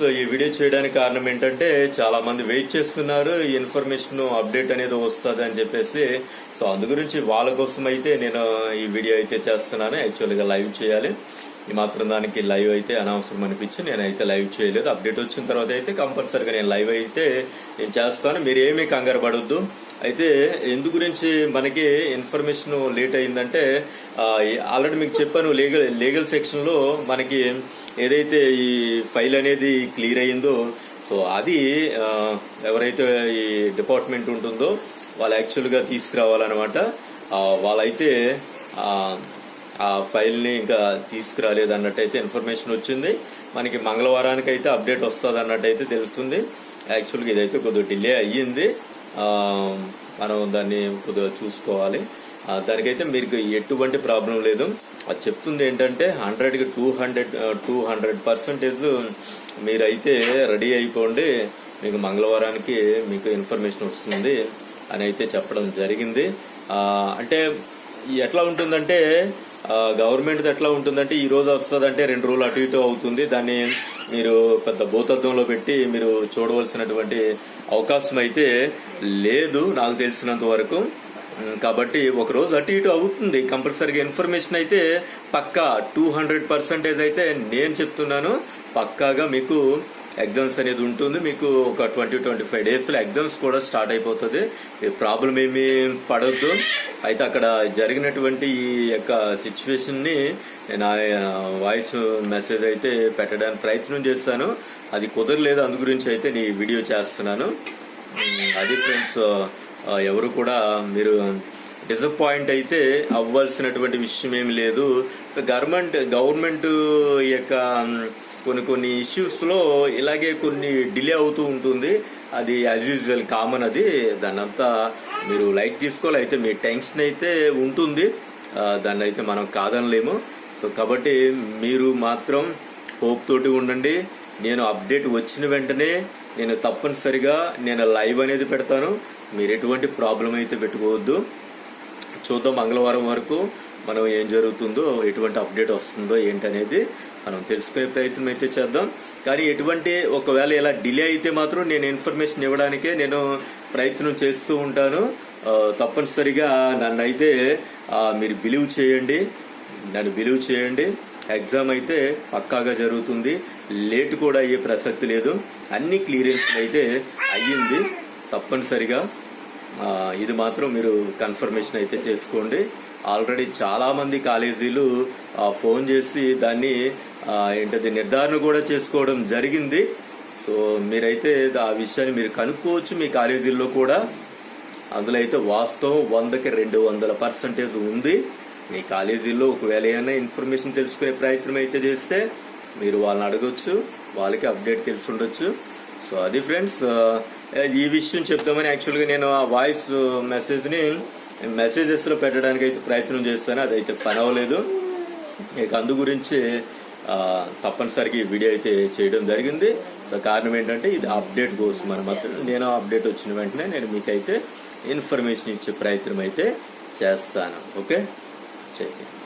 So ఈ video చేయడానికి కారణం ఏంటంటే చాలా మంది వెయిట్ చేస్తున్నారు ఈ ఇన్ఫర్మేషన్ అప్డేట్ అనేది వస్తుంది అని చెప్పేసి. సో అందు గురించి వాళ్ళ కోసం అయితే నేను ఈ వీడియో అయితే చేస్తున్నాను. యాక్చువల్గా లైవ్ చేయాలి. ఈ మాత్రం దానికి లైవ్ అయితే అనవసరం అనిపించి నేనైతే లైవ్ చేయలేదు. అప్డేట్ వచ్చిన తర్వాత అయితే కంపల్సరీగా నేను లైవ్ అయితే నేను చేస్తాను. మీరు ఏమీ కంగారు పడొద్దు. అయితే ఎందు గురించి మనకి ఇన్ఫర్మేషన్ లేట్ అయిందంటే ఆల్రెడీ మీకు చెప్పాను లీగల్ లీగల్ సెక్షన్లో మనకి ఏదైతే ఈ ఫైల్ అనేది క్లియర్ అయిందో సో అది ఎవరైతే ఈ డిపార్ట్మెంట్ ఉంటుందో వాళ్ళు యాక్చువల్గా తీసుకురావాలన్నమాట వాళ్ళైతే ఆ, ఫైల్ని ఫైల్ని ఇంకా తీసుకురాలేదు అన్నట్టయితే ఇన్ఫర్మేషన్ వచ్చింది. మనకి మంగళవారానికి అయితే అప్డేట్ వస్తుంది అన్నట్టయితే తెలుస్తుంది. యాక్చువల్గా ఇదైతే కొద్దిగా డిలే అయ్యింది. మనం దాన్ని కొద్దిగా చూసుకోవాలి. దానికైతే మీకు ఎటువంటి ప్రాబ్లం లేదు. అది చెప్తుంది ఏంటంటే హండ్రెడ్కి two hundred two hundred percentage మీరైతే రెడీ అయిపోండి. మీకు మంగళవారానికి మీకు ఇన్ఫర్మేషన్ వస్తుంది అని అయితే చెప్పడం జరిగింది. అంటే ఎట్లా ఉంటుందంటే గవర్నమెంట్ ఎట్లా ఉంటుందంటే ఈ రోజు వస్తుందంటే రెండు రోజులు అటు ఇటు అవుతుంది. దాన్ని మీరు పెద్ద భూతత్వంలో పెట్టి మీరు చూడవలసినటువంటి అవకాశం అయితే లేదు నాకు తెలిసినంత వరకు. కాబట్టి ఒకరోజు అటు ఇటు అవుతుంది. కంపల్సరీగా ఇన్ఫర్మేషన్ అయితే పక్కా. టూ హండ్రెడ్ పర్సెంటేజ్ అయితే నేను చెప్తున్నాను. పక్కాగా మీకు ఎగ్జామ్స్ అనేది ఉంటుంది. మీకు ఒక ట్వంటీ ట్వంటీ ఫైవ్ డేస్లో ఎగ్జామ్స్ కూడా స్టార్ట్ అయిపోతుంది. ప్రాబ్లం ఏమీ పడద్దు. అయితే అక్కడ జరిగినటువంటి ఈ యొక్క సిచ్యువేషన్ని నేను వాయిస్ మెసేజ్ అయితే పెట్టడానికి ప్రయత్నం చేస్తాను. అది కుదరలేదు. అందు గురించి అయితే నీ వీడియో చేస్తున్నాను. అది ఫ్రెండ్స్ ఎవరు కూడా మీరు డిసప్పాయింట్ అయితే అవ్వాల్సినటువంటి విషయం ఏమి లేదు. గవర్నమెంట్ గవర్నమెంట్ యొక్క కొన్ని కొన్ని ఇష్యూస్లో ఇలాగే కొన్ని డిలే అవుతూ ఉంటుంది. అది యాజ్ యూజువల్ కామన్ అది. దాన్నంతా మీరు లైట్ తీసుకోవాలి అయితే మీ టెన్షన్ అయితే ఉంటుంది. దాన్ని అయితే మనం కాదనలేము. సో కాబట్టి మీరు మాత్రం హోప్ తోటి ఉండండి. నేను అప్డేట్ వచ్చిన వెంటనే నేను తప్పనిసరిగా నేను లైవ్ అనేది పెడతాను. మీరు ఎటువంటి ప్రాబ్లం అయితే పెట్టుకోవద్దు. చూద్దాం మంగళవారం వరకు మనం ఏం జరుగుతుందో ఎటువంటి అప్డేట్ వస్తుందో ఏంటనేది మనం తెలుసుకునే ప్రయత్నం అయితే చేద్దాం. కానీ ఎటువంటి ఒకవేళ ఇలా డిలే అయితే మాత్రం నేను ఇన్ఫర్మేషన్ ఇవ్వడానికే నేను ప్రయత్నం చేస్తూ ఉంటాను. తప్పనిసరిగా నన్ను అయితే మీరు బిలీవ్ చేయండి. నన్ను బిలీవ్ చేయండి. ఎగ్జామ్ అయితే పక్కాగా జరుగుతుంది. లేట్ కూడా అయ్యే ప్రసక్తి లేదు. అన్ని క్లియరెన్స్ అయితే అయ్యింది. తప్పనిసరిగా. ఇది మాత్రం మీరు కన్ఫర్మేషన్ అయితే చేసుకోండి. ఆల్రెడీ చాలా మంది కాలేజీలు ఫోన్ చేసి దాన్ని ఏంటది నిర్ధారణ కూడా చేసుకోవడం జరిగింది. సో మీరైతే ఆ విషయాన్ని మీరు కనుక్కోవచ్చు మీ కాలేజీల్లో కూడా. అందులో అయితే వాస్తవం వందకి రెండు వందల పర్సెంటేజ్ ఉంది. మీ కాలేజీల్లో ఒకవేళ ఏమైనా ఇన్ఫర్మేషన్ తెలుసుకునే ప్రయత్నం అయితే చేస్తే మీరు వాళ్ళని అడగొచ్చు వాళ్ళకి అప్డేట్ తెలిసి ఉండొచ్చు సో అది ఫ్రెండ్స్ ఈ విషయం చెప్తామని యాక్చువల్గా నేను ఆ వాయిస్ మెసేజ్ని మెసేజెస్లో పెట్టడానికి అయితే ప్రయత్నం చేస్తాను. అదైతే పని అవ్వలేదు. ఇక అందు గురించి తప్పనిసరిగా ఈ వీడియో అయితే చేయడం జరిగింది. కారణం ఏంటంటే ఇది అప్డేట్ కోసం అనమాట నేను అప్డేట్ వచ్చిన వెంటనే నేను మీకైతే ఇన్ఫర్మేషన్ ఇచ్చే ప్రయత్నం అయితే చేస్తాను. ఓకే చేయండి